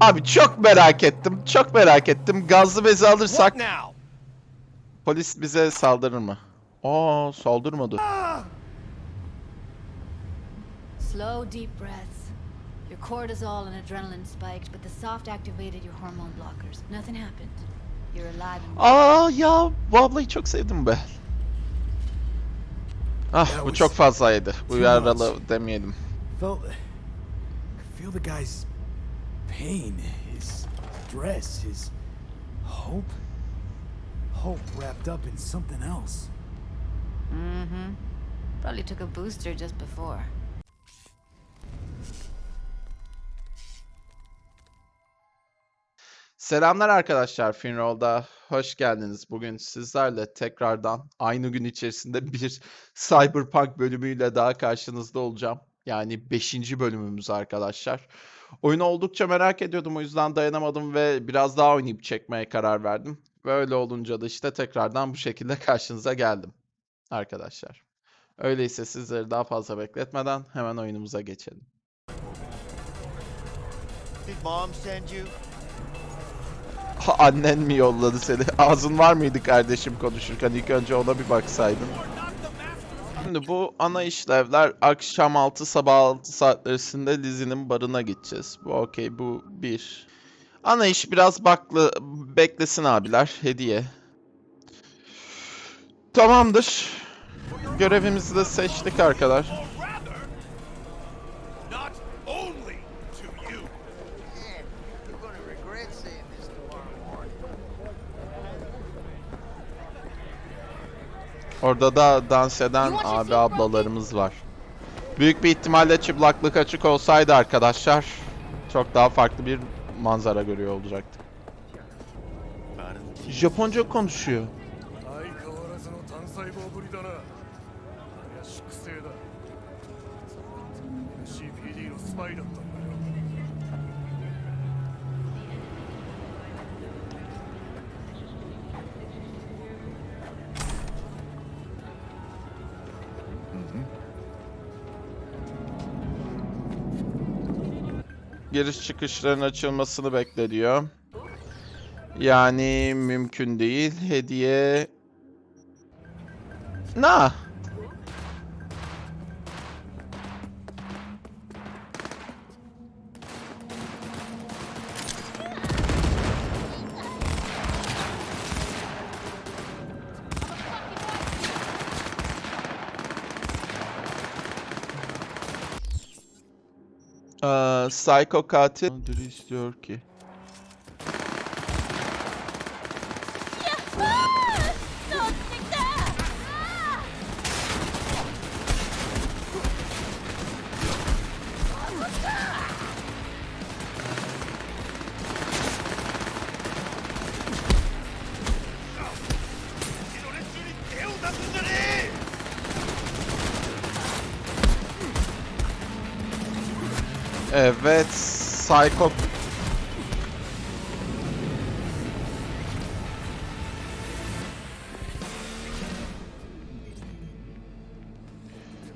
Abi çok merak ettim. Çok merak ettim. Gazlı bezi alırsak polis bize saldırır mı? Aa saldırmadı. Slow, deep breaths. Your cortisol and adrenaline spiked, but the soft activated your hormone blockers. Nothing happened. You're alive and Aa ya bu ablayı çok sevdim be. Ah bu çok fazlaydı. Bu yaralı demeyelim. Feel the guy's pain, his stress, his hope. Hope wrapped up in something else. Mm-hmm. Probably took a booster just before. Selamlar arkadaşlar Finroll'da. Hoş geldiniz. Bugün sizlerle tekrardan aynı gün içerisinde bir Cyberpunk bölümüyle daha karşınızda olacağım. Yani 5. bölümümüz arkadaşlar. Oyunu oldukça merak ediyordum o yüzden dayanamadım ve biraz daha oynayıp çekmeye karar verdim. Ve öyle olunca da işte tekrardan bu şekilde karşınıza geldim arkadaşlar. Öyleyse sizleri daha fazla bekletmeden hemen oyunumuza geçelim. Did mom send you? Ha, Annen mi yolladı seni? Ağzın var mıydı kardeşim konuşurken? İlk önce ona bir baksaydın. Şimdi bu ana işlevler akşam 6 sabah 6 saatlerisinde Lizzie'nin barına gideceğiz. Bu okey bu bir. Ana iş biraz baklı beklesin abiler hediye. Tamamdır. Görevimizi de seçtik arkadaşlar. not only to you. Man, you're gonna regret saying this tomorrow morning. Orada da dans eden abi ablalarımız var. Büyük bir ihtimalle çıplaklık açık olsaydı arkadaşlar çok daha farklı bir manzara görüyor olacaktık. Japonca konuşuyor. Giriş çıkışların açılmasını bekle diyor. Yani mümkün değil. Hediye... Na. Psycho katil ödülü istiyor ki. Evet, Psycho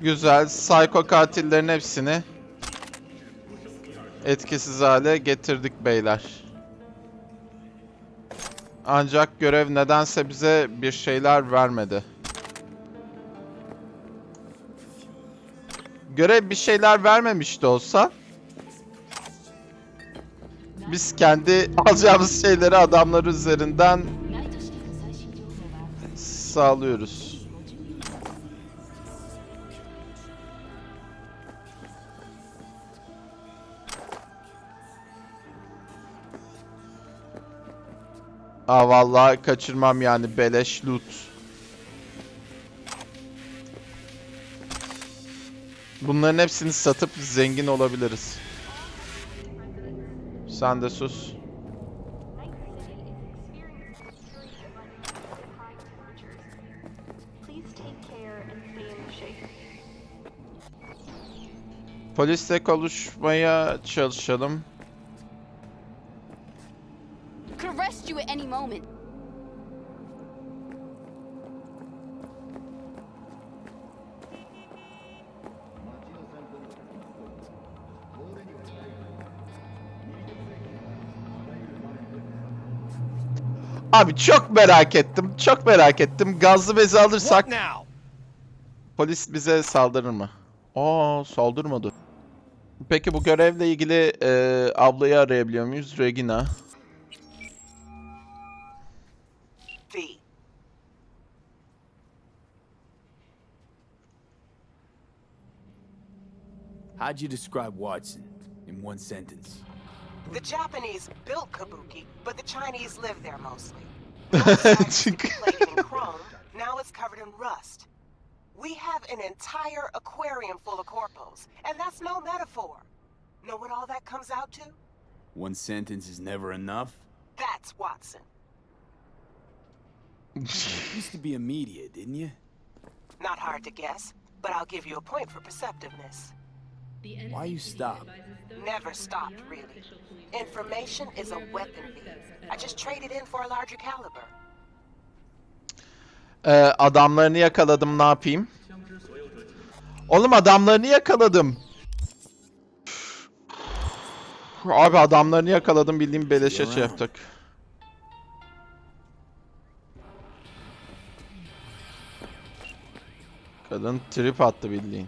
Güzel. Psycho katillerin hepsini etkisiz hale getirdik beyler. Ancak görev nedense bize bir şeyler vermedi. Görev bir şeyler vermemiş de olsa biz kendi alacağımız şeyleri adamlar üzerinden sağlıyoruz. Aa vallahi kaçırmam yani beleş loot. Bunların hepsini satıp zengin olabiliriz. Sen de sus. Polisle konuşmaya çalışalım. Arrest you at any moment. Abi çok merak ettim. Çok merak ettim. Gazlı bezi alırsak polis bize saldırır mı? Aa saldırmadı. Peki bu görevle ilgili e, ablayı arayabiliyor muyuz? Regina. How'd you describe Watson in one sentence? The Japanese built Kabuki, but the Chinese live there mostly. Çünkü Plated in chrome, now it's covered in rust. We have an entire aquarium full of corpos, and that's no metaphor. Know what all that comes out to? One sentence is never enough? That's Watson. Used to be a media, didn't you? Not hard to guess, but I'll give you a point for perceptiveness. Why you stop? Never stopped, really. Information is a weapon. I just traded in for a larger caliber. Ee, adamlarını yakaladım ne yapayım? Oğlum adamlarını yakaladım. Abi adamlarını yakaladım bildiğim beleşe şey yaptık. Kadın trip attı bildiğin.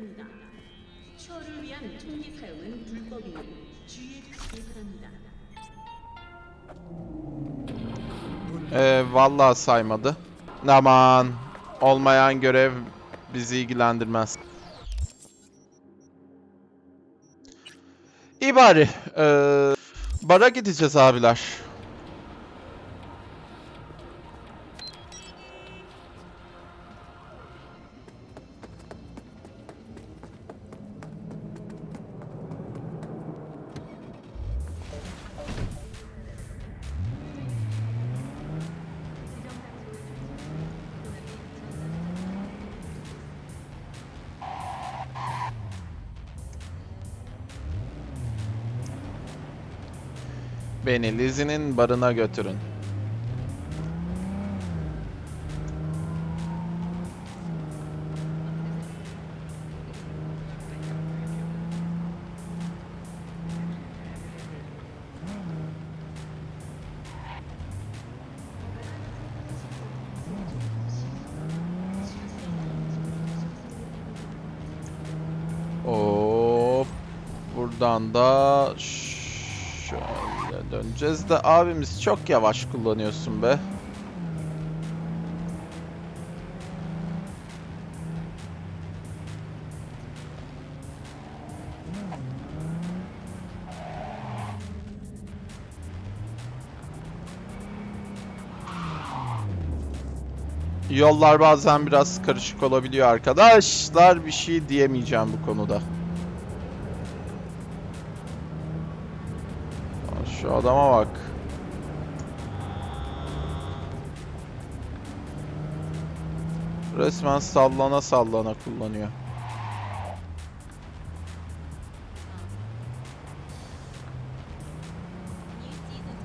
추월을 위한 총기 사용은 불법이니 주의해 주시기 바랍니다. Ee, vallahi saymadı. Aman olmayan görev bizi ilgilendirmez. İyi bari. Ee, bara gideceğiz abiler. Beni Lizzie'nin barına götürün. Hop. Buradan da şöyle döneceğiz de abimiz çok yavaş kullanıyorsun be. Yollar bazen biraz karışık olabiliyor arkadaşlar. Bir şey diyemeyeceğim bu konuda. Adama bak. Resmen sallana sallana kullanıyor. New season's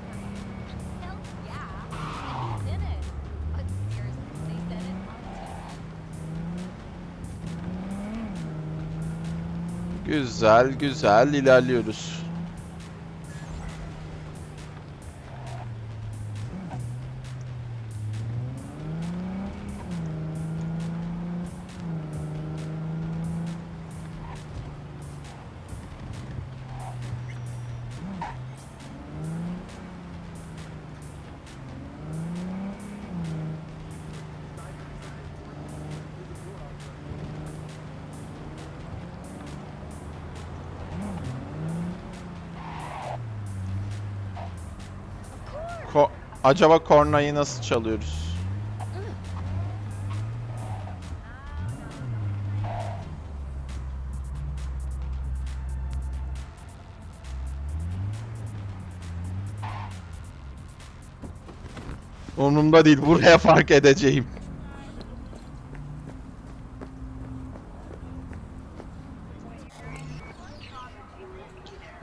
coming. Acaba kornayı nasıl çalıyoruz? Umurumda değil. Buraya fark edeceğim.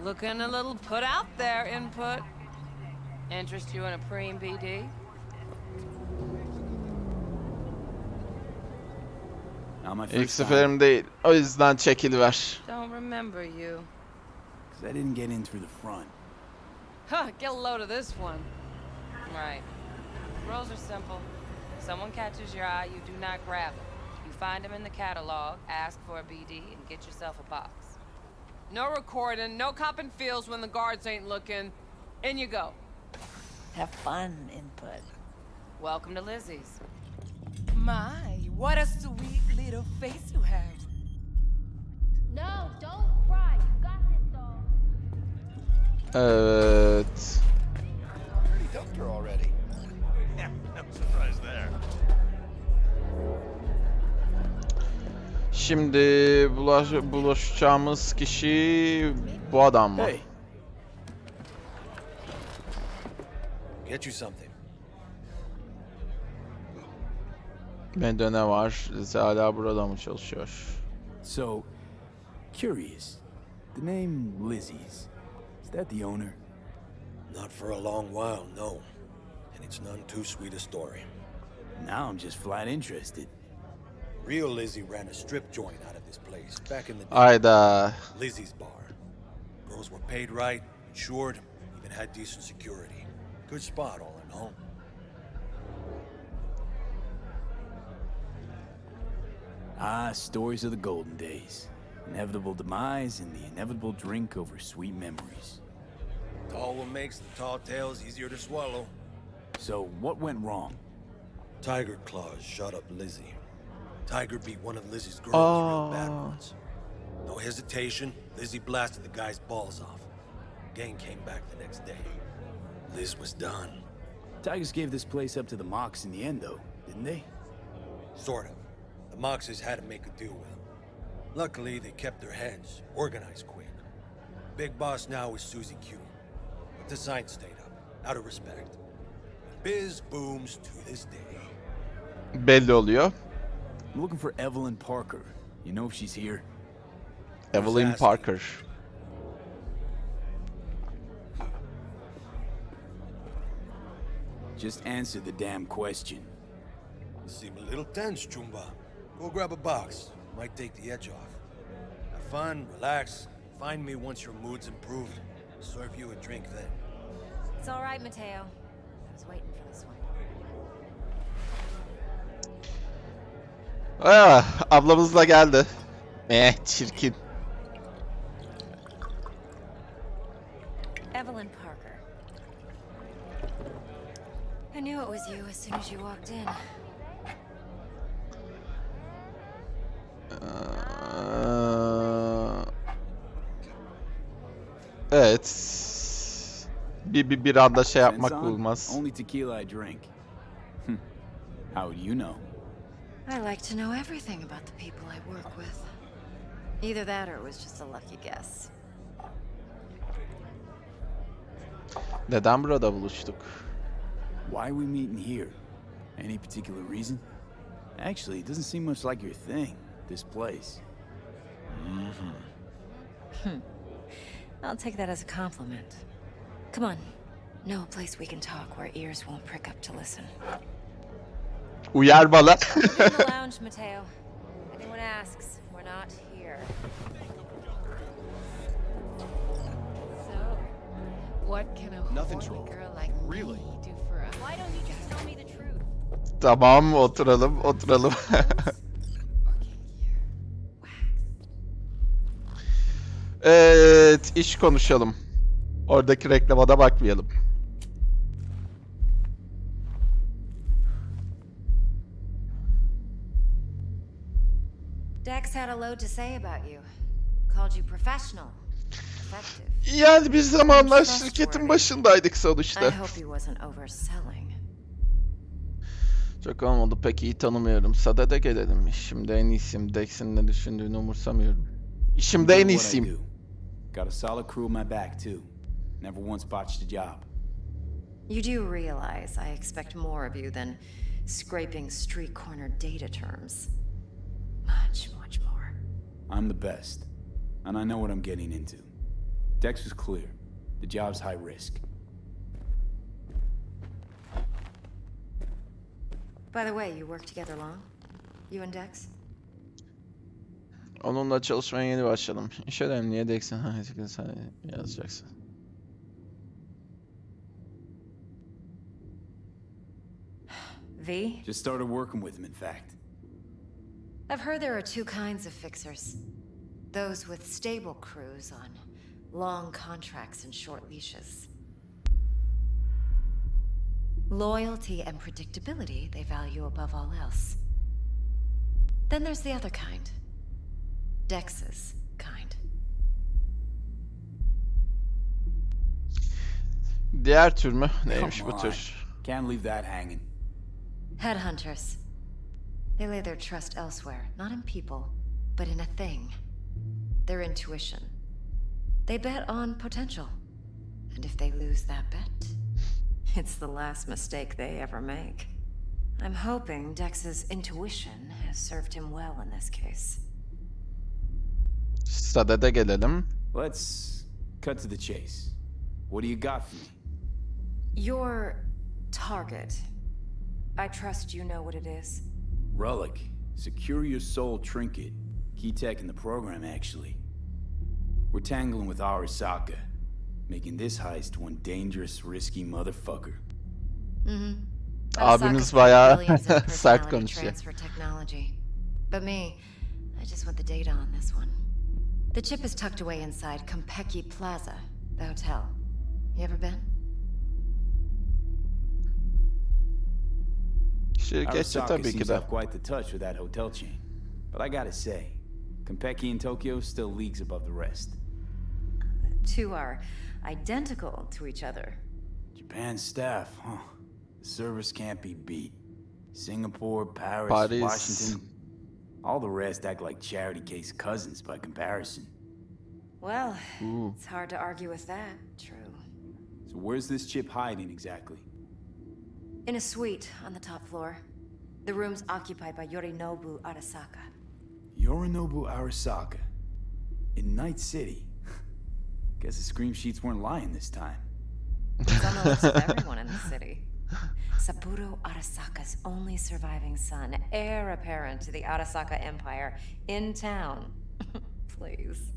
Looking a little put out there, input. Interest you in a preem BD? Not my İlk first time, seferim değil. O yüzden çekiliver. Don't remember you. Cause I didn't get in through the front. Huh, get a load of this one. Right. Rules are simple. Someone catches your eye, you do not grab it. You find them in the catalog, ask for a BD, and get yourself a box. No recording, no copping feels when the guards ain't looking. In you go. Have fun, input. Welcome to Lizzie's. My, what a sweet little face you have. No, don't cry. You got this, doll. Evet. Pretty dumped her already. Yeah, no surprise there. Şimdi bulaş buluşacağımız kişi bu adam mı? Hey, Get you something. Bende ne var? Lize hala burada mı çalışıyor? so curious. The name Lizzie's. Is that the owner? Not for a long while, no. And it's none too sweet a story. Now I'm just flat interested. Real Lizzie ran a strip joint out of this place back in the day. Ayda. Lizzie's bar. Girls were paid right, insured, even had decent security. Good spot, all in all. Ah, stories of the golden days. Inevitable demise and the inevitable drink over sweet memories. Tall what makes the tall tales easier to swallow. So, what went wrong? Tiger Claws shot up Lizzie. Tiger beat one of Lizzie's girls real bad Oh. once. No hesitation, Lizzie blasted the guy's balls off. Gang came back the next day. Liz was done. Tigers gave this place up to the Mox in the end, though, didn't they? Sort of. The Moxes had to make a deal with them. Luckily, they kept their heads, organized quick. Big boss now is Susie Q. But the sign stayed up, out of respect. Biz booms to this day. Belli oluyor. I'm looking for Evelyn Parker. You know if she's here? Evelyn asking? Parker. Just answer the damn question. You seem a little tense, Chumba. Go grab a box. Might take the edge off. Have fun, relax. Find me once your mood's improved. Serve you a drink then. It's all right, Mateo. I was waiting for this one. Ah, ablamız da geldi. Eh çirkin. Knew it was you as soon as you walked in. Ee, Evet. Bir, bir, bir anda şey yapmak olmaz. Only tequila I drink. Hmm. How would you know? I like to know everything about the people I work with. Either that or it was just a lucky guess. Neden burada buluştuk? Why are we meeting here? Any particular reason? Actually, it doesn't seem much like your thing, this place. Mm-hmm. Hmm. I'll take that as a compliment. Come on. Know a place we can talk where ears won't prick up to listen. Uyar bana. We're in the lounge, Mateo. If anyone asks, we're not here. So, what can a Nothing's horny wrong. girl like Really? me do tamam oturalım oturalım. evet iş konuşalım. Oradaki reklama da bakmayalım. Dex had a load to say about you. Called you professional. Yani bir zamanlar şirketin başındaydık sonuçta. Çok olmadı pek iyi tanımıyorum. Sadede gelelim. Şimdi en iyisiyim. Dex'in ne düşündüğünü umursamıyorum. İşimde en iyisiyim. Got a solid crew on my back, too. Never once botched a job. You do realize I expect more of you than scraping street corner data terms. Much, much more. I'm the best, and I know what I'm getting into. Dex was clear. The job's high risk. By the way, you work together long? You and Dex? Onunla çalışmaya yeni başladım. İş önemliye Dex'in hayatını sen yazacaksın. V? Just started working with him, in fact. I've heard there are two kinds of fixers. Those with stable crews on long contracts and short leashes. Loyalty and predictability they value above all else. Then there's the other kind. Dex's kind. Diğer tür mü? Neymiş Come bu on. tür? Can't leave that hanging. Headhunters. They lay their trust elsewhere, not in people, but in a thing. Their intuition. They bet on potential. And if they lose that bet, it's the last mistake they ever make. I'm hoping Dex's intuition has served him well in this case. Sadede gelelim. Let's cut to the chase. What do you got for me? Your target. I trust you know what it is. Relic. Secure your soul trinket. Key tech in the program, actually. We're tangling with Arasaka, making this heist one dangerous, risky motherfucker. Mm-hmm. Abimiz bayağı Billions in sert personality konuşuyor. transfer technology. But me, I just want the data on this one. The chip is tucked away inside Konpeki Plaza, the hotel. You ever been? Şirketçi Arasaka tabii ki seems de. to have quite the touch with that hotel chain. But I gotta say, Konpeki in Tokyo still leagues above the rest. Two are identical to each other. Japan staff, huh? The service can't be beat. Singapore, Paris, Paris. Washington. All the rest act like charity case cousins by comparison. Well, Ooh. it's hard to argue with that. True. So where's this chip hiding exactly? In a suite on the top floor. The room's occupied by Yorinobu Arasaka. Yorinobu Arasaka. In Night City. Guess the scream sheets weren't lying this time. It's on the lips of everyone in the city. Saburo Arasaka's only surviving son, heir apparent to the Arasaka Empire, in town. Please.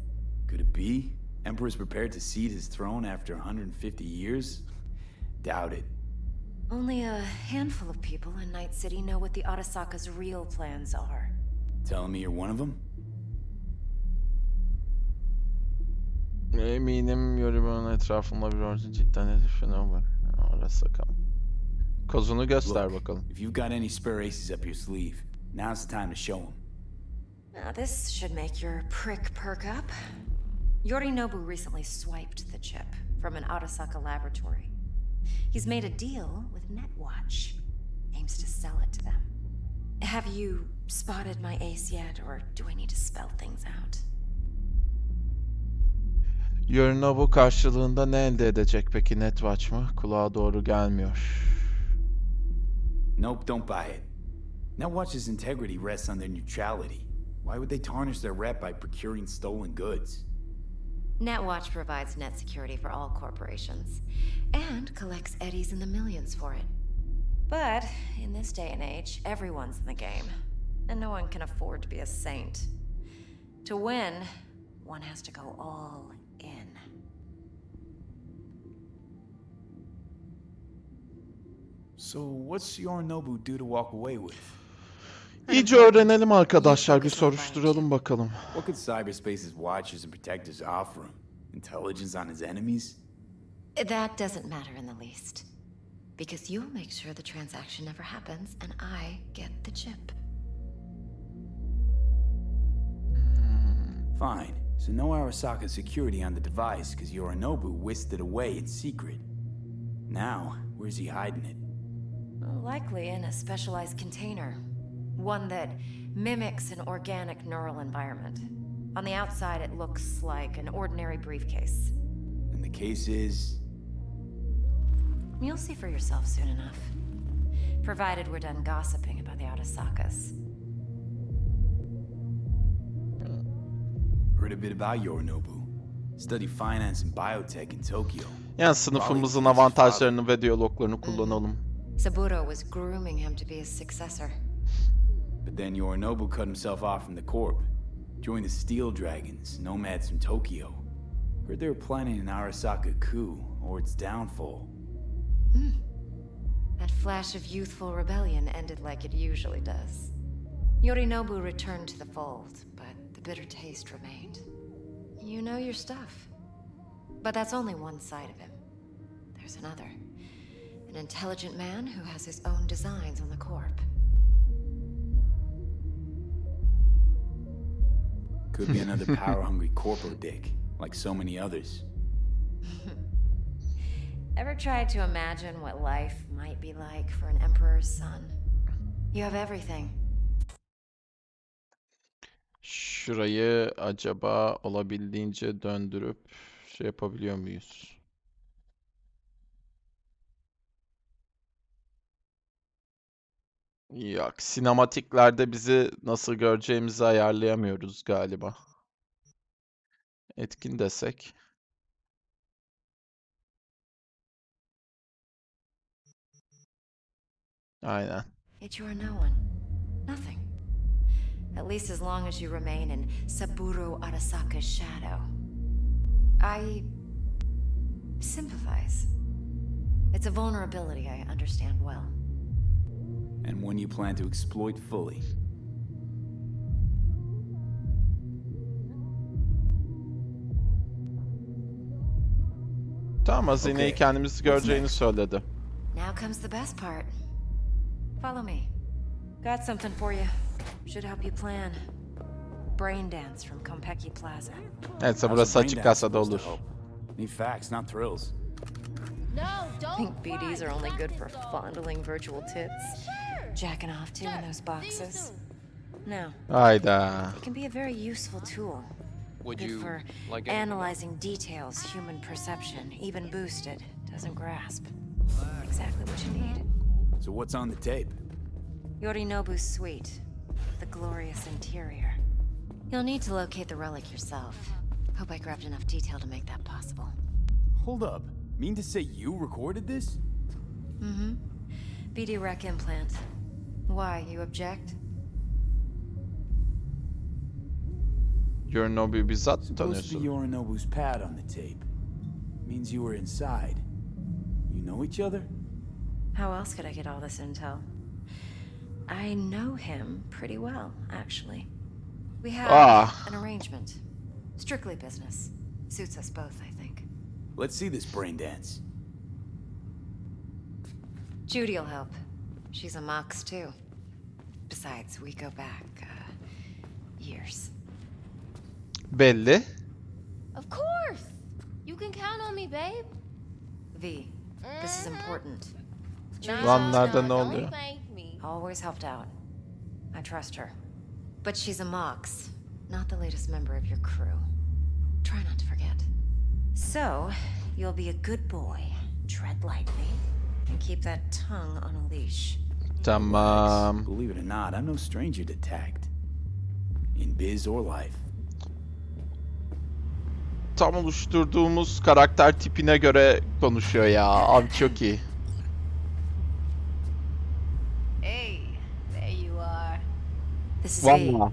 Could it be? Emperor's prepared to cede his throne after 150 years? Doubt it. Only a handful of people in Night City know what the Arasaka's real plans are. Telling me you're one of them? Eminim yorumunun etrafında bir ordu cidden herif ne var. Orası bakalım. Kozunu göster Look, bakalım. if you've got any spare aces up your sleeve, now's the time to show them. Now, this should make your prick perk up. Yorinobu recently swiped the chip from an Arasaka laboratory. He's made a deal with Netwatch. Aims to sell it to them. Have you spotted my ace yet, or do I need to spell things out? Yorinobu karşılığında ne elde edecek peki Netwatch mı? Kulağa doğru gelmiyor. Nope, don't buy it. Netwatch's integrity rests on their neutrality. Why would they tarnish their rep by procuring stolen goods? Netwatch provides net security for all corporations, and collects eddies in the millions for it. But in this day and age, everyone's in the game, and no one can afford to be a saint. To win, one has to go all So what's Yorinobu do to walk away with? İyice öğrenelim arkadaşlar. Bir soruşturalım bakalım. What could cyberspace's watchers and protectors offer him? Intelligence on his enemies? That doesn't matter in the least. Because you'll make sure the transaction never happens, and I get the chip. Fine. So no Arasaka security on the device because Yorinobu whisked it away in secret. Now, where's he hiding it? Likely in a specialized container. One that mimics an organic neural environment. On the outside, it looks like an ordinary briefcase. And the case is... You'll see for yourself soon enough. Provided we're done gossiping about the Arasakas. Heard a bit about Yorinobu. Studied finance and biotech in Tokyo. Yani sınıfımızın avantajlarını ve diyaloglarını kullanalım. Saburo was grooming him to be his successor. But then Yorinobu cut himself off from the Corp. Joined the Steel Dragons, nomads from Tokyo. Heard they were planning an Arasaka coup, or its downfall. Hmm. That flash of youthful rebellion ended like it usually does. Yorinobu returned to the fold, but the bitter taste remained. You know your stuff. But that's only one side of him. There's another. An intelligent man who has his own designs on the Corp. Could be another power-hungry corpo dick, like so many others. Ever tried to imagine what life might be like for an emperor's son? You have everything. Şurayı acaba olabildiğince döndürüp şey yapabiliyor muyuz? Yok, sinematiklerde bizi nasıl göreceğimizi ayarlayamıyoruz galiba. Etkin desek. Aynen. Yet you are no one. Nothing. At least as long as you remain in Saburo Arasaka's shadow. I sympathize. It's a vulnerability I understand well. And one you plan to exploit fully. Tamam hazineyi Okay, kendimiz what's göreceğini next? söyledi. Now comes the best part. Follow me. Got something for you. Should help you plan. Brain dance from Konpeki Plaza. Evet, How's burası the brain açık dance kasada olur. Need facts, not thrills. No, don't think BDs are only good for fondling virtual tits. Sure. Jacking off to in those See you boxes. soon. No, Hayda. it can be a very useful tool. Would Good you for like anything analyzing details human perception, even boosted, doesn't grasp. Exactly what you need. So what's on the tape? Yorinobu's suite, the glorious interior. You'll need to locate the relic yourself. Hope I grabbed enough detail to make that possible. Hold up. Mean to say you recorded this? Mm-hmm. BD rec implant. Why, you object? Yorinobu'yu bizzat mı Supposed to be tanıyorsun? Yorinobu's pad on the tape. Means you were inside. You know each other? How else could I get all this intel? I know him pretty well, actually. We have Ah. an arrangement. Strictly business. Suits us both, I think. Let's see this brain dance. Judy'll help. She's a Mox, too. Besides, we go back, uh, years. Belli. Of course. You can count on me, babe. V, this is important. Nah, Lan nah, ne oluyor? thank me. Always helped out. I trust her. But she's a Mox, not the latest member of your crew. Try not to forget. So, you'll be a good boy, tread lightly, and keep that tongue on a leash. Tamam. Believe it or not, I'm no stranger to tact. In biz or life. Tam oluşturduğumuz karakter tipine göre konuşuyor ya. Abi çok iyi. Hey, there you are. This is. Valla.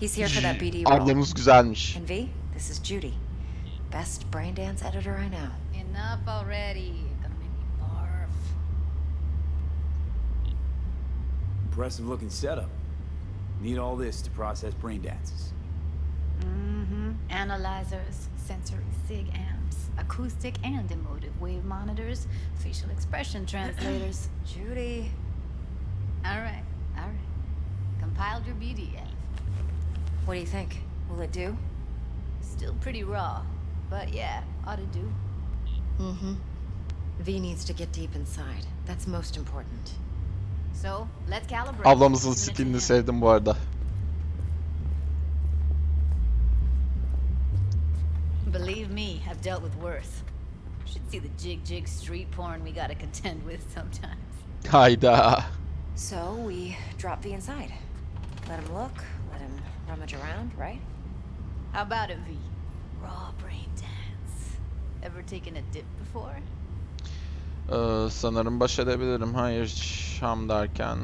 He's here for that BD role. Ablamız güzelmiş. And V, this is Judy. Best brain dance editor I know. Enough already. Impressive looking setup. Need all this to process brain dances. Mm-hmm. Analyzers, sensory sig amps, acoustic and emotive wave monitors, facial expression translators. Judy. all right, all right. Compiled your BDF. What do you think? Will it do? Still pretty raw, but yeah, ought to do. Mm-hmm. V needs to get deep inside. That's most important. So, let's calibrate. Ablamızın Send it to skinini him. sevdim bu arada. Believe me, I've dealt with worse. Should see the jig jig street porn we gotta contend with sometimes. Hayda. So we drop V inside. Let him look, let him rummage around, right? How about it, V? Raw brain dance. Ever taken a dip before? Ee, sanırım baş edebilirim. Hayır Şam derken.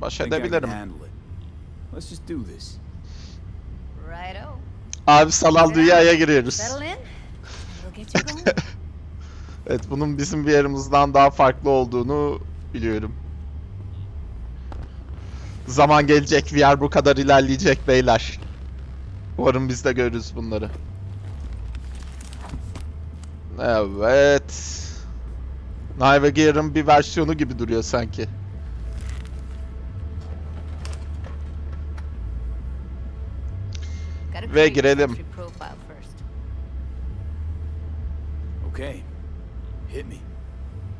Baş edebilirim. handle it. Let's just do this. Righto. Abi sanal dünyaya giriyoruz. Evet bunun bizim bir yerimizden daha farklı olduğunu biliyorum. Zaman gelecek VR bu kadar ilerleyecek beyler. Umarım biz de görürüz bunları. Evet. Navigator'ın bir versiyonu gibi duruyor sanki. Ve girelim. Okay. Hit me.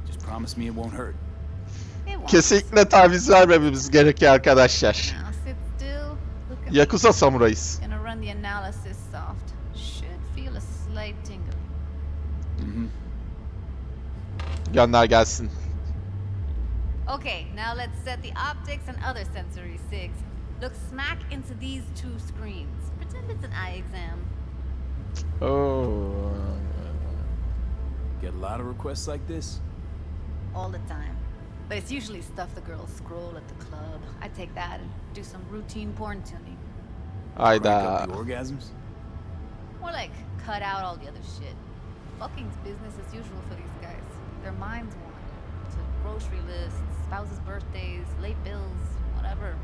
Just promise me it won't hurt. Kesinlikle taviz vermememiz gerekiyor arkadaşlar. Yakuza samurayız. Gönder gelsin. Okay, now let's set the optics and other sensory sigs. Look smack into these two screens. Pretend it's an eye exam. Oh. Get a lot of requests like this? All the time. But it's usually stuff the girls scroll at the club. I take that and do some routine porn tuning. Crank up Hayda. the orgasms? More like cut out all the other shit. Fucking's business as usual for these guys. Their minds want to grocery lists, spouses' birthdays, late bills, whatever.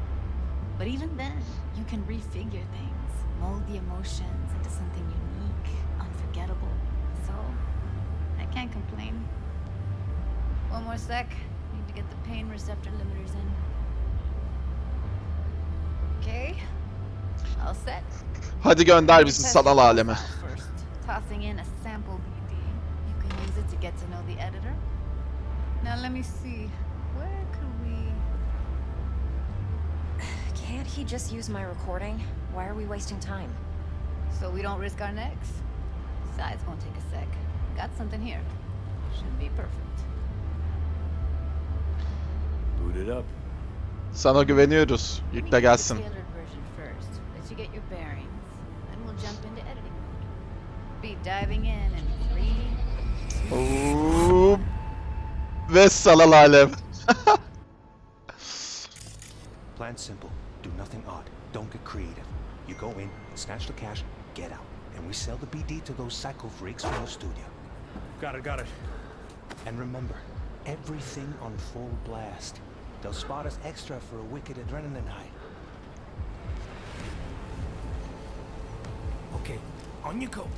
But even then, you can refigure things, mold the emotions into something unique, unforgettable. So, I can't complain. One more sec. Need to get the pain receptor limiters in. Okay. All set. Hadi gönder bizi sanal the aleme. First, tossing in a sample to get to know the editor. Now let me see. Where could we? Can't he just use my recording? Why are we wasting time? So we don't risk our necks. Besides, won't take a sec. Got something here. Should be perfect. Boot it up. Sana güveniyoruz. Let me Yükle get the gelsin. version first. Let you get your bearings. Then we'll jump into editing mode. Be diving in in three. Oo. Ve sanal alem. Plan simple. Do nothing odd. Don't get creative. You go in, snatch the cash, get out. And we sell the BD to those psycho freaks from the studio. Got it, got it. And remember, everything on full blast. They'll spot us extra for a wicked adrenaline high. Okay, on you go.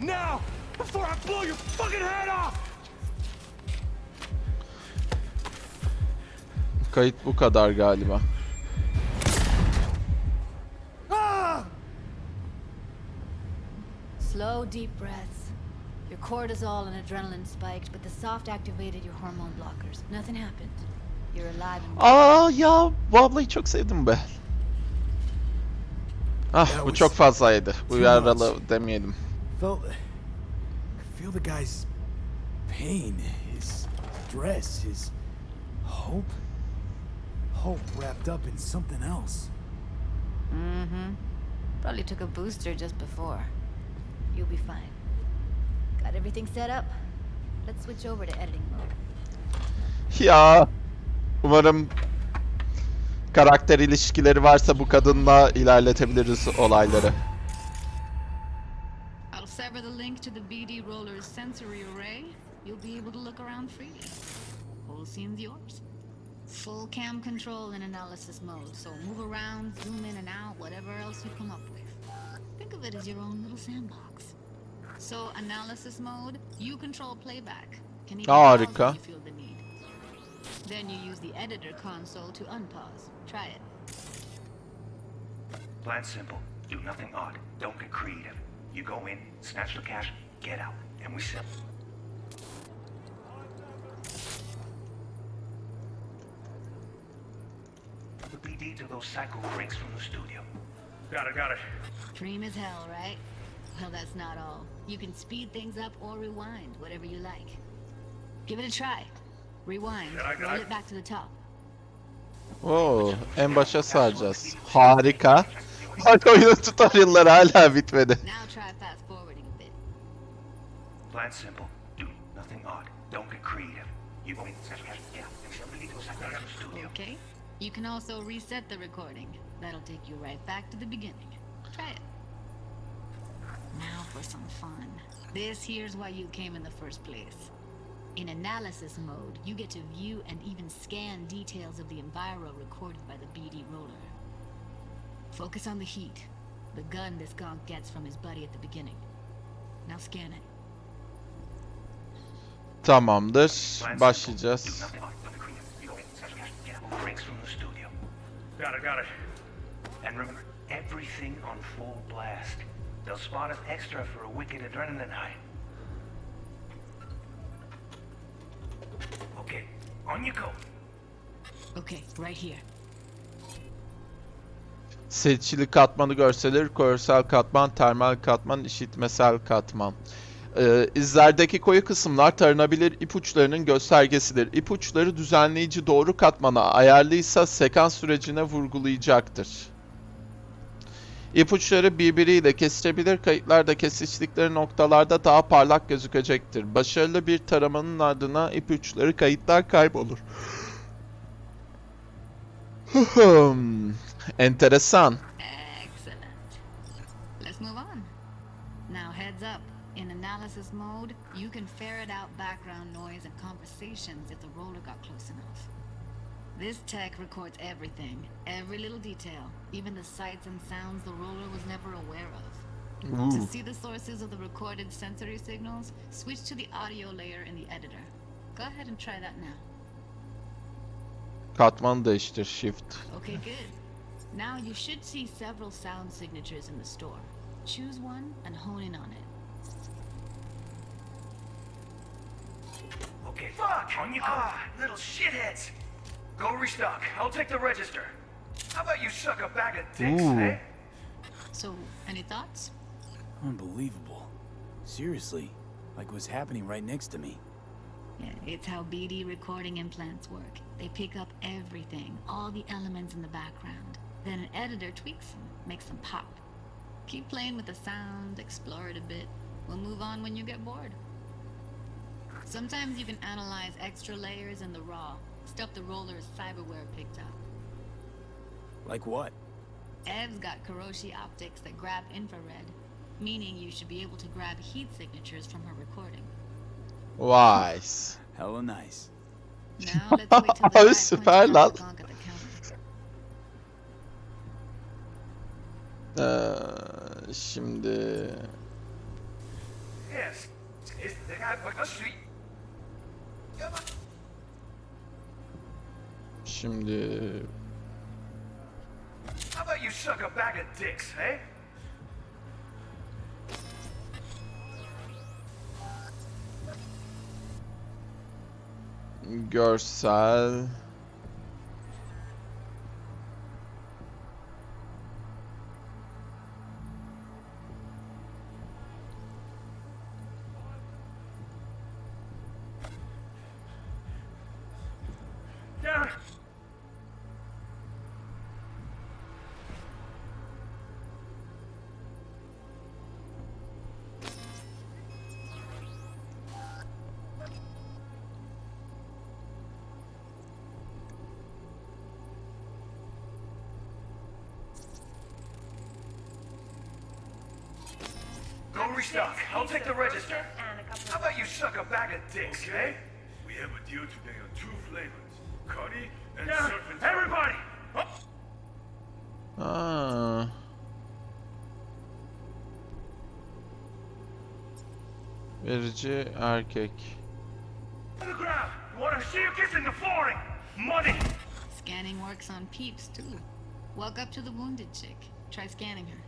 Now, before I blow your fucking head off. Kayıt bu kadar galiba. Ah! Slow, deep breaths. Your cortisol and adrenaline spiked, but the soft activated your hormone blockers. Nothing happened. You're alive and Aa ya bu ablayı çok sevdim be. Ah bu çok fazlaydı. Bu too yaralı demeyelim. Felt. I feel the guy's pain, his stress, his hope. Hope wrapped up in something else. Mm-hmm. Probably took a booster just before. You'll be fine. Got everything set up? Let's switch over to editing mode. Ya umarım karakter ilişkileri varsa bu kadınla ilerletebiliriz olayları. I'll sever the link to the BD Roller's sensory array. You'll be able to look around freely. Whole scene's yours. Full cam control in analysis mode, so move around, zoom in and out, whatever else you come up with. Think of it as your own little sandbox. So, analysis mode, you control playback. Can even ah, pause Harika. when you feel the need. Then you use the editor console to unpause. Try it. Plan simple. Do nothing odd. Don't get creative. You go in, snatch the cash, get out, and we sell. The BD to those psycho freaks from the studio. Got it, got it. Dream as hell, right? Well, that's not all. You can speed things up or rewind, whatever you like. Give it a try. Rewind. Yeah, I got Roll it. it back to the top. Oo, en başa saracağız. Harika. Bak oyunun tutorial'ları hala bitmedi. Now try fast forwarding a bit. Plan simple. Do nothing odd. Don't get creative. You go in, snatch the cash, get out, and we sell the BD to those psycho freaks from the studio. Okay. You can also reset the recording. That'll take you right back to the beginning. Try it. Now for some fun. This here's why you came in the first place. In analysis mode, you get to view and even scan details of the enviro recorded by the BD roller. Focus on the heat, the gun this gonk gets from his buddy at the beginning. Now scan it. Tamamdır. Plan simple. Başlayacağız. Do nothing odd. Don't get creative. You go in, snatch the cash, get out. Freaks from the studio. Got it, got it. And remember, everything on full blast. They'll spot us extra for a wicked adrenaline high. Okay, on you go. Okay, right here. Seçili katmanı görselir, görsel katman, termal katman, işitmesel katman. Ee, izlerdeki koyu kısımlar taranabilir ipuçlarının göstergesidir. İpuçları düzenleyici doğru katmana ayarlıysa sekans sürecine vurgulayacaktır. İpuçları birbiriyle kesilebilir, kayıtlar da kesiştikleri noktalarda daha parlak gözükecektir. Başarılı bir taramanın ardına ipuçları kayıtlar kaybolur. Enteresan. Analysis mode, you can ferret out background noise and conversations if the roller got close enough. This tech records everything, every little detail, even the sights and sounds the roller was never aware of. To see the sources of the recorded sensory signals, switch to the audio layer in the editor. Go ahead and try that now. Katmanı değiştir, shift. Okay, good. Now you should see several sound signatures in the store. Choose one and hone in on it. Okay, Fuck! on you go. Ah, little shitheads! Go restock. I'll take the register. How about you suck a bag of dicks, Ooh. eh? So, any thoughts? Unbelievable. Seriously, like what's happening right next to me. Yeah, it's how BD recording implants work. They pick up everything, all the elements in the background. Then an editor tweaks them, makes them pop. Keep playing with the sound, explore it a bit. We'll move on when you get bored. Sometimes you can analyze extra layers in the raw, stuff the roller's cyberware picked up. Like what? Ev's got Kiroshi optics that grab infrared, meaning you should be able to grab heat signatures from her recording. Wise. Hella nice. Now let's wait till the guy points Süper out lan. the gonk at the counter. Ee, şimdi Yes. It's the guy by the street. Come on. Şimdi How about you suck a bag of dicks, eh? görsel restock. I'll take the register. How about you suck a bag of dicks, eh? We have a deal today on two flavors, Cuddy and Down. Surf and Everybody! Aa. Verici erkek. On the ground. You wanna see you kissing the flooring? Money! Scanning works on peeps, too. Walk up to the wounded chick. Try scanning her.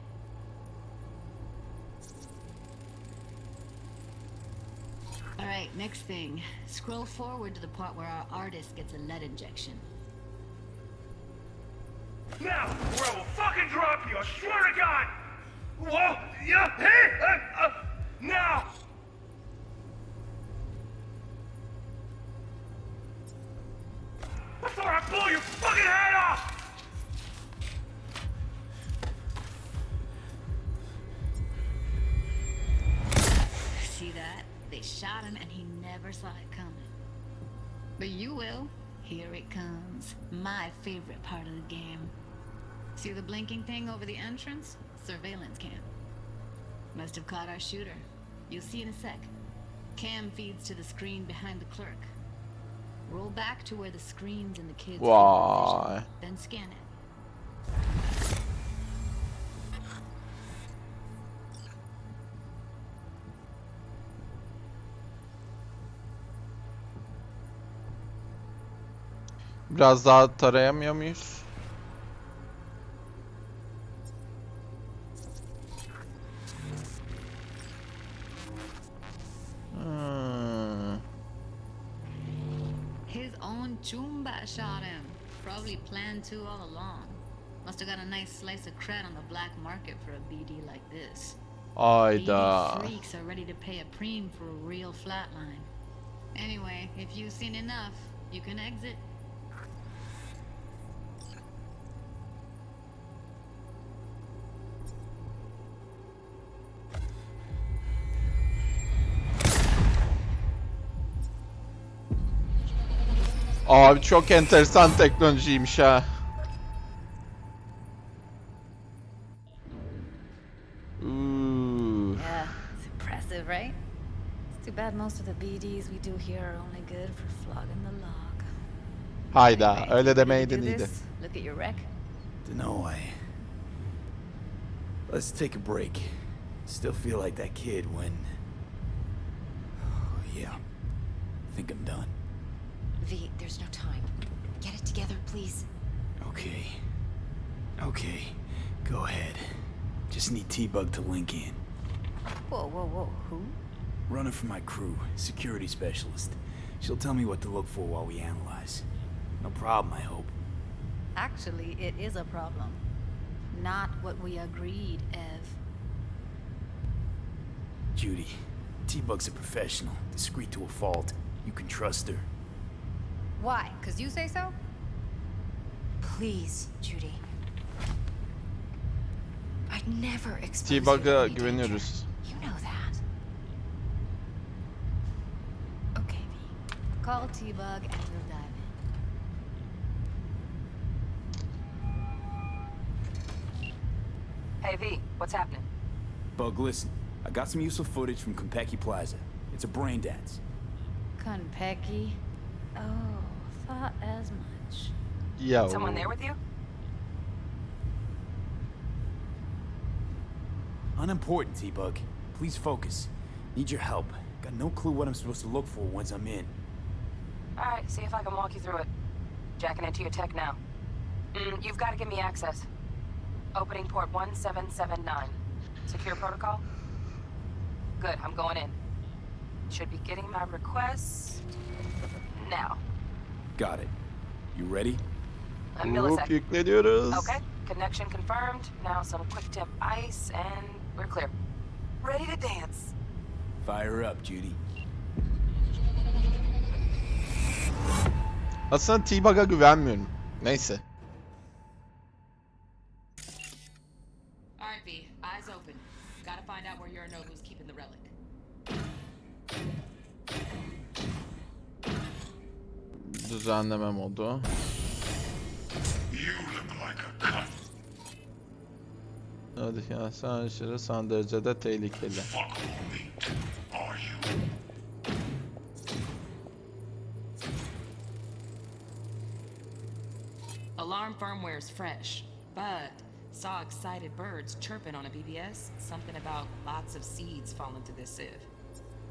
Right, next thing. Scroll forward to the part where our artist gets a lead injection. Now, or I will fucking drop you, I swear to God! Whoa, yeah, hey, uh, uh, now! Saw it coming. But you will. Here it comes. My favorite part of the game. See the blinking thing over the entrance? Surveillance cam. Must have caught our shooter. You'll see in a sec. Cam feeds to the screen behind the clerk. Roll back to where the screens and the kids' field of Vay. vision, then scan it. Biraz daha tarayamıyor muyuz? Hmm. His own Chumba shot him. Probably planned to all along. Must have got a nice slice of cred on the black market for a BD like this. Ayda. freaks are ready to pay a preem for a real flatline. Anyway, if you've seen enough, you can exit. Abi çok enteresan teknolojiymiş ha. Ooh. Yeah, it's impressive, right? It's too bad most of the BDs we do here are only good for flogging the log. Hayda, öyle Ready to demeydin do iyiydi. this? Look at your wreck. Dunno, I... Let's take a break. Still feel like that kid when... Oh, yeah. think I'm done. V, there's no time. Get it together, please. Okay. Okay. Go ahead. Just need T-Bug to link in. Whoa, whoa, whoa. Who? Running for my crew, security specialist. She'll tell me what to look for while we analyze. No problem, I hope. Actually, it is a problem. Not what we agreed, Ev. Judy, T-Bug's a professional, discreet to a fault. You can trust her. Why? Because you say so? Please, Judy. I'd never expose T-Bug'a you to any danger. güveniyoruz. You know that. Okay, V. Call T-Bug and we'll dive in. Hey, V, what's happening? Bug, listen. I got some useful footage from Konpeki Plaza. It's a brain dance. Konpeki? Oh, thought as much. Yo. Someone there with you? Unimportant, T-Bug. Please focus. Need your help. Got no clue what I'm supposed to look for once I'm in. Alright, see if I can walk you through it. Jacking into your tech now. Mm, you've got to give me access. Opening port 1779. Secure protocol? Good, I'm going in. Should be getting my request... now. Got it. You ready? A millisecond. yükleniyoruz. Okay, connection confirmed. Now some quick tip ice, and we're clear. Ready to dance. Fire up, Judy. Aslında T-Bug'a güvenmiyorum. Neyse. Düzenleme modu. Hadi ya sen aşırı son derecede tehlikeli. Alarm firmware is fresh, but saw excited birds chirping on a BBS. Something about lots of seeds falling through this sieve.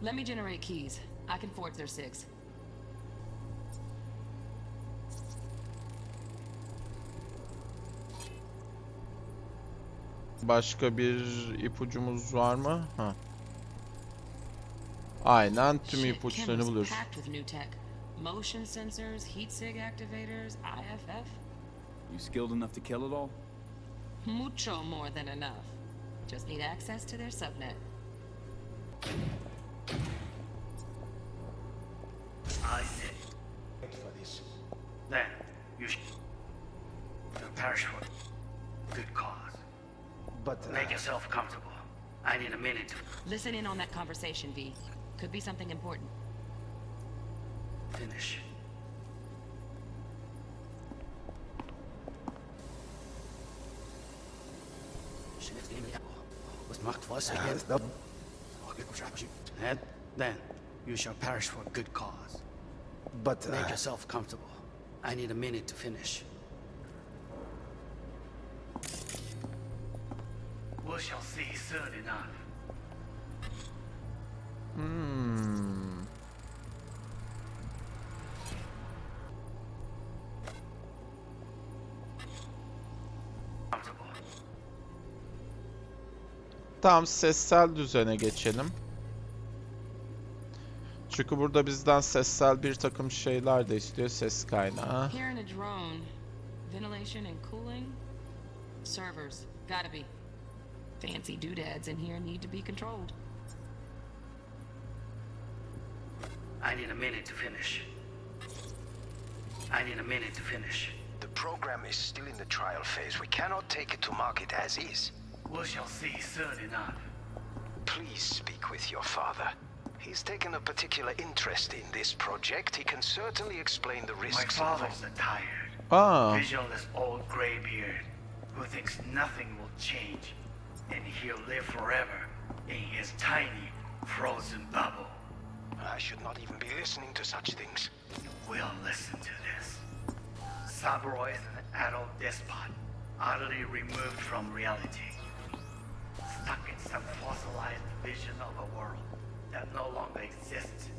Let me generate keys. I can forge their six. Başka bir ipucumuz var mı? Ha. Aynen tüm ipuçlarını buluyoruz. Motion sensors, heat sig activators, IFF. You skilled enough to kill it all? Mucho more than enough. Just need access to their subnet. I see. Wait for this. Then, you should good cause. But uh, Make yourself comfortable. I need a minute to Listen in on that conversation, V. Could be something important. finish. Was macht was again? And then, you shall perish for a good cause. but uh, Make yourself comfortable. I need a minute to finish. Soon enough. Hmm. Tamam sessel düzene geçelim. Çünkü burada bizden sessel bir takım şeyler de istiyor ses kaynağı. Here in a drone, ventilation and cooling, servers, gotta be. Fancy doodads in here need to be controlled. I need a minute to finish. I need a minute to finish. The program is still in the trial phase. We cannot take it to market as is. We shall see soon enough. Please speak with your father. He's taken a particular interest in this project. He can certainly explain the risks My risks father's a tired, Aa, ah. visionless old graybeard who thinks nothing will change and he'll live forever in his tiny, frozen bubble. I should not even be listening to such things. We'll listen to this. Saburo is an adult despot, utterly removed from reality. Stuck in some fossilized vision of a world that no longer exists.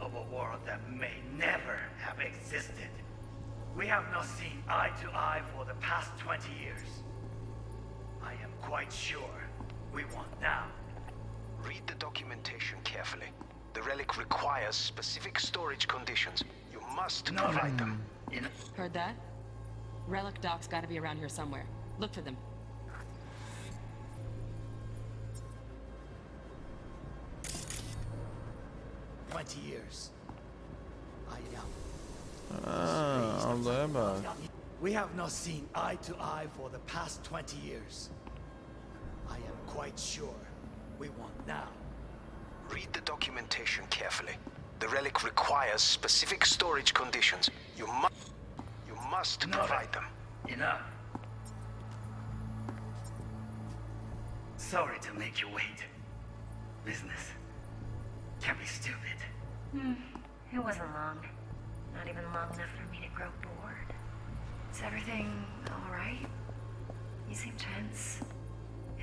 Of a world that may never have existed. We have not seen eye to eye for the past 20 years. I am quite sure we want now. Read the documentation carefully. The relic requires specific storage conditions. You must No, provide them. In Heard that? Relic docs gotta be around here somewhere. Look for them. Twenty years. I am. aa, Allah'a bak. We have not seen eye to eye for the past 20 years. I am quite sure we want now. Read the documentation carefully. The relic requires specific storage conditions. You must you must No, provide them. Enough. Sorry to make you wait. Business can be stupid. Hmm. It wasn't long. Not even long enough for me to grow bored. Is everything alright? You seem tense.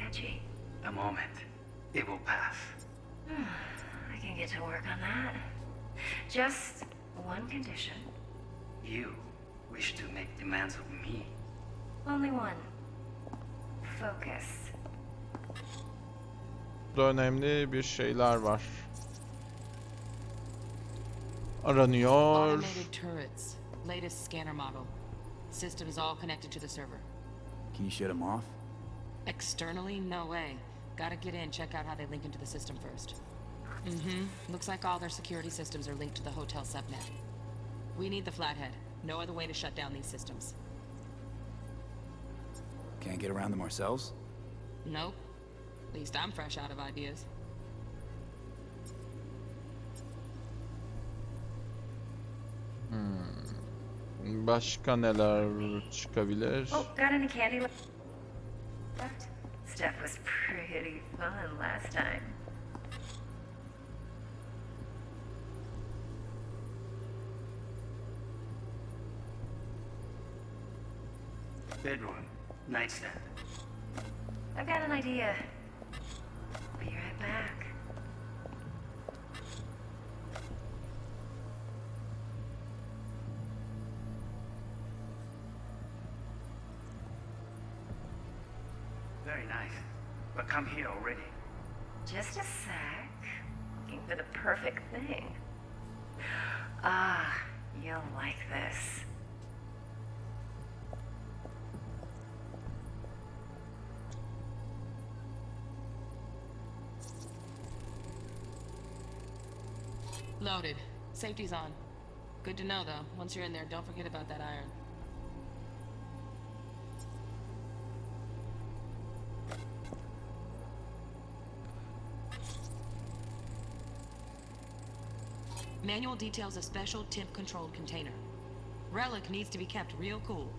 Edgy. A moment. It will pass. Hmm, I can get to work on that. Just one condition. You wish to make demands of me. Only one. Focus. Burada önemli bir şeyler var. Aranıyor. Automated turrets. Latest scanner model. System is all connected to the server. Can you shut them off? Externally, no way. Gotta get in, check out how they link into the system first. Mm-hmm. Looks like all their security systems are linked to the hotel subnet. We need the flathead. No other way to shut down these systems. Can't get around them ourselves? Nope. At least I'm fresh out of ideas. Hmm. Başka neler çıkabilir? Oh, got any candy left? Stuff was pretty fun last time. Bedroom. Nightstand. I've got an idea. Loaded. Safety's on. Good to know, though. Once you're in there, don't forget about that iron. Manual details a special temp-controlled container. Relic needs to be kept real cool.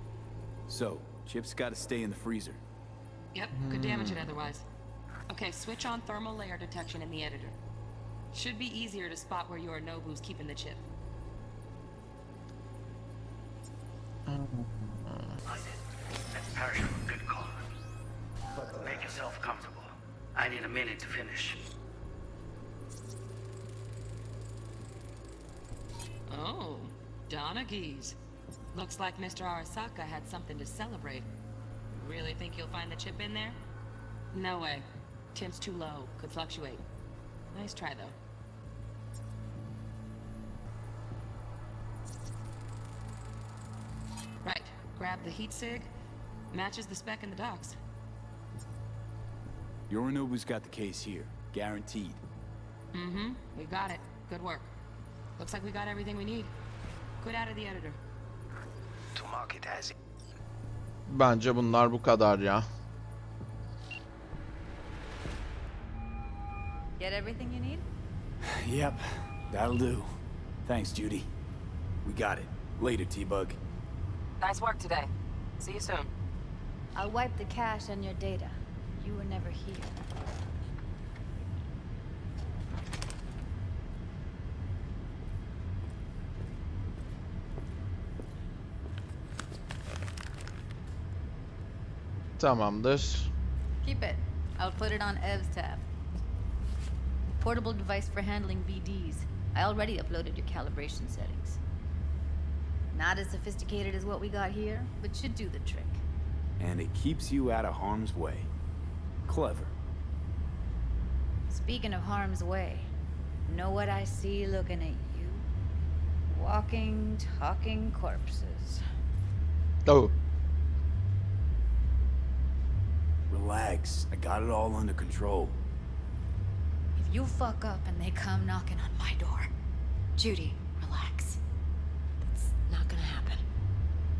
So, chips gotta stay in the freezer. Yep, could damage it otherwise. Okay, switch on thermal layer detection in the editor. Should be easier to spot where Yorinobu's keeping the chip. That's perishable. Good call. Make yourself comfortable. I need a minute to finish. Oh, Donaghy's. Looks like Mr. Arasaka had something to celebrate. Really think you'll find the chip in there? No way. Temp's too low. Could fluctuate. Nice try, though. Right. Grab the heat sig. Matches the spec in the docs. Yorinobu's got the case here. Guaranteed. Mm-hmm. We got it. Good work. Looks like we got everything we need. Good out of the editor. To mark it as Bence bunlar bu kadar ya. Get everything you need? Yep, that'll do. Thanks, Judy. We got it. Later, T-Bug. Nice work today. See you soon. I'll wipe the cache and your data. You were never here. Tamamdır. Keep it. I'll put it on Ev's tab. Portable device for handling BDs. I already uploaded your calibration settings. Not as sophisticated as what we got here, but should do the trick. And it keeps you out of harm's way. Clever. Speaking of harm's way, know what I see looking at you? Walking, talking corpses. Oh. Relax. I got it all under control. If you fuck up and they come knocking on my door, Judy, relax. Not gonna happen.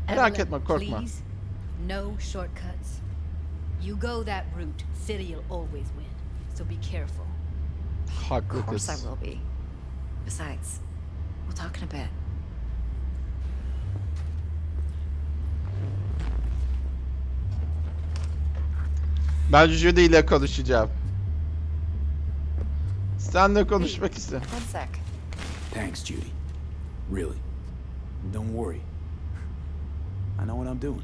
Merak etme korkma. Please, no shortcuts. You go that route, City'll always win. So be careful. Haklı Of course I will be. Besides, we'll talk in a bit. Ben Judy ile konuşacağım. Senle konuşmak sec. Thanks, Judy. Really. Don't worry. I know what I'm doing.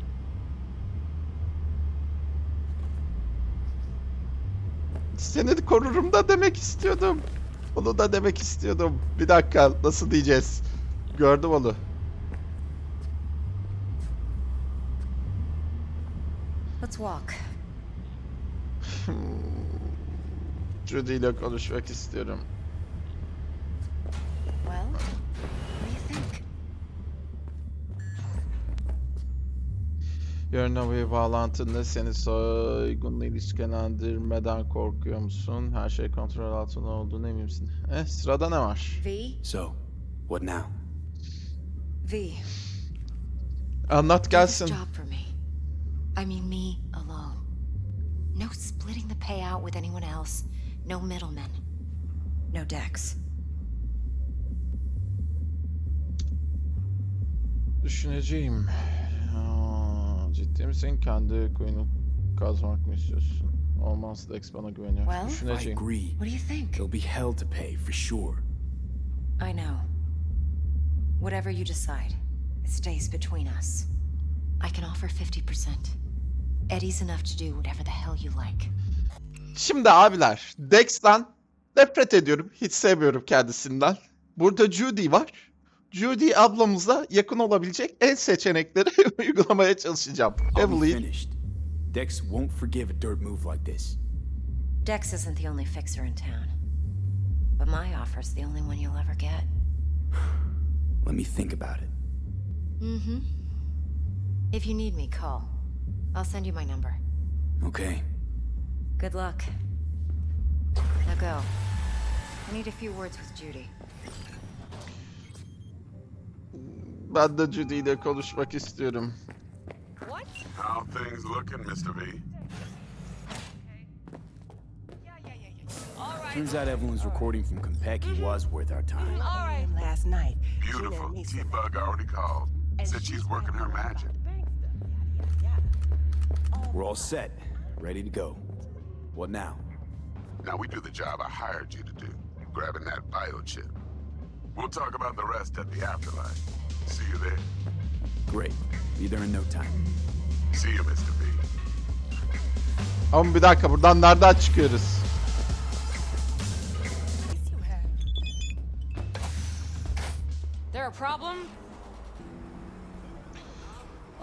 Seni korurum da demek istiyordum. Onu da demek istiyordum. Bir dakika nasıl diyeceğiz? Gördüm onu. Let's walk. Judy ile konuşmak istiyorum. Well, what do you think? Yarın bir bağlantında seni soygunla ilişkilendirmeden korkuyor musun? Her şey kontrol altında olduğunu emin misin? Eh sırada ne var? V? So, what now? V. Anlat gelsin. job for me. I mean me alone. No splitting the payout with anyone else. No middlemen. No Dex. Düşüneceğim. Aa, ciddi misin? Kendi kuyunu kazmak mı istiyorsun? Olmaz Dex bana güveniyor. Well, I Düşüneceğim. agree. What do you think? There'll be hell to pay, for sure. I know. Whatever you decide, it stays between us. I can offer 50%. Eddie's enough to do whatever the hell you like. Şimdi abiler, Dex'ten nefret ediyorum. Hiç sevmiyorum kendisinden. Burada Judy var. Judy ablamıza yakın olabilecek en seçenekleri uygulamaya çalışacağım. Evelyn, finished. Dex won't forgive a dirt move like this. Dex isn't the only fixer in town. But my offer's the only one you'll ever get. Let me think about it. Mm-hmm. If you need me, call. I'll send you my number. Okay. Good luck. Now go. I need a few words with Judy. Ben de Judy ile konuşmak istiyorum. What? How things looking, Mr. V? Turns out everyone's recording from Konpeki was worth our time. All right, Last night. Beautiful. T-Bug already called. Said she's working her magic. We're all set, ready to go. What now? Now we do the job I hired you to do, grabbing that biochip. We'll talk about the rest at the afterlife. See you there. Great. Be there in no time. See you, Mr. V. Ama bir dakika buradan nereden çıkıyoruz? There a problem?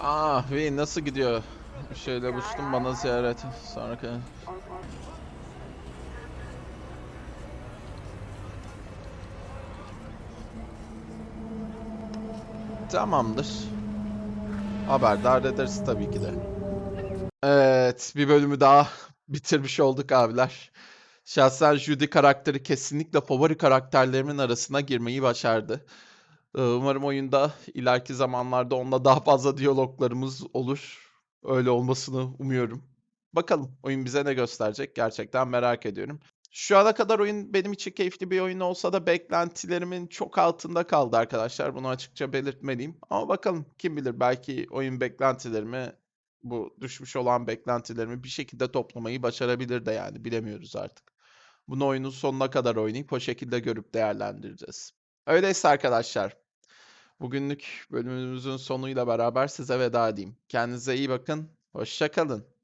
Ah V nasıl gidiyor? Şöyle buluştum bana ziyaret. Sonraki... Tamamdır. Haberdar ederiz tabii ki de. Evet, bir bölümü daha bitirmiş olduk abiler. Şahsen Judy karakteri kesinlikle favori karakterlerimin arasına girmeyi başardı. Ee, Umarım oyunda ileriki zamanlarda onunla daha fazla diyaloglarımız olur. Öyle olmasını umuyorum. Bakalım oyun bize ne gösterecek gerçekten merak ediyorum. Şu ana kadar oyun benim için keyifli bir oyun olsa da beklentilerimin çok altında kaldı arkadaşlar. Bunu açıkça belirtmeliyim. Ama bakalım kim bilir belki oyun beklentilerimi bu düşmüş olan beklentilerimi bir şekilde toplamayı başarabilir de yani bilemiyoruz artık. Bunu oyunun sonuna kadar oynayıp o şekilde görüp değerlendireceğiz. Öyleyse arkadaşlar bugünlük bölümümüzün sonuyla beraber size veda edeyim. Kendinize iyi bakın. Hoşça kalın.